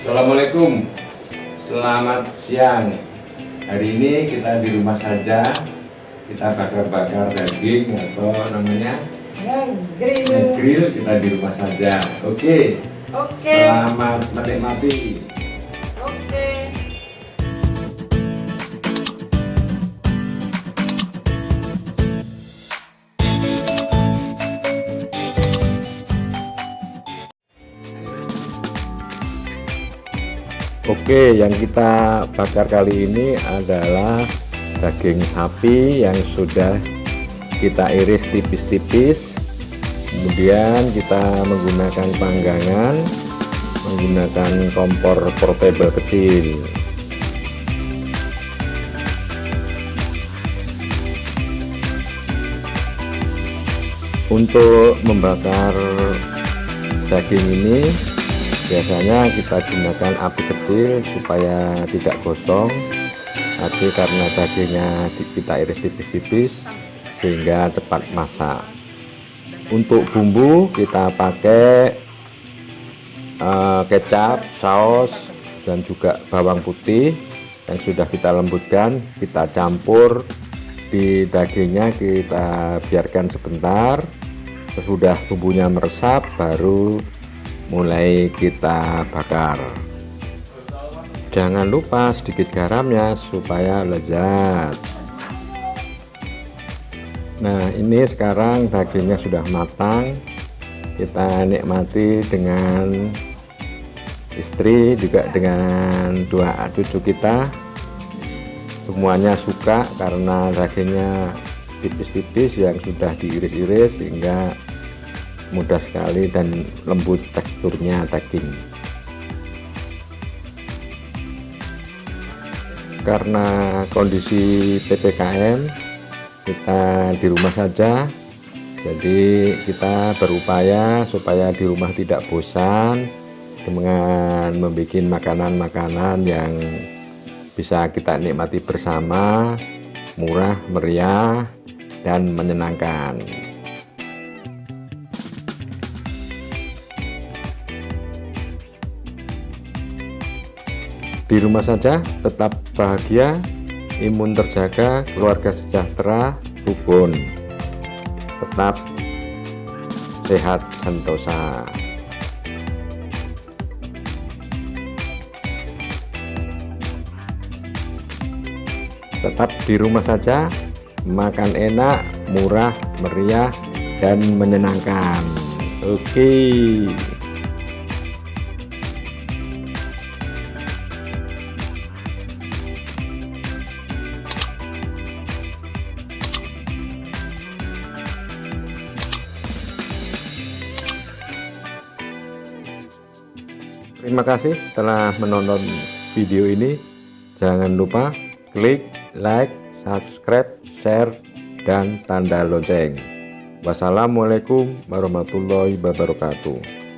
Assalamualaikum. Selamat siang. Hari ini kita di rumah saja. Kita bakar-bakar daging atau namanya? Grill. grill kita di rumah saja. Oke. Oke. Selamat menikmati. Oke. Oke yang kita bakar kali ini adalah daging sapi yang sudah kita iris tipis-tipis. Kemudian kita menggunakan panggangan menggunakan kompor portable kecil. Untuk membakar daging ini biasanya kita gunakan api kecil supaya tidak gosong. Tapi karena dagingnya kita iris tipis-tipis sehingga cepat masak. Untuk bumbu kita pakai uh, kecap saus dan juga bawang putih yang sudah kita lembutkan kita campur di dagingnya kita biarkan sebentar. Sesudah bumbunya meresap baru mulai kita bakar. Jangan lupa sedikit garamnya supaya lezat. Nah ini sekarang dagingnya sudah matang. Kita nikmati dengan istri juga dengan dua cucu kita. Semuanya suka karena dagingnya tipis-tipis yang sudah diiris-iris sehingga mudah sekali dan lembut teksturnya daging karena kondisi PPKM kita di rumah saja. Jadi kita berupaya supaya di rumah tidak bosan dengan membuat makanan-makanan yang bisa kita nikmati bersama murah meriah dan menyenangkan di rumah saja tetap bahagia imun terjaga keluarga sejahtera rukun tetap sehat sentosa. Tetap di rumah saja makan enak murah meriah dan menyenangkan. Oke. okay. Terima kasih telah menonton video ini. Jangan lupa klik like, subscribe, share, dan tanda lonceng. Wassalamualaikum warahmatullahi wabarakatuh.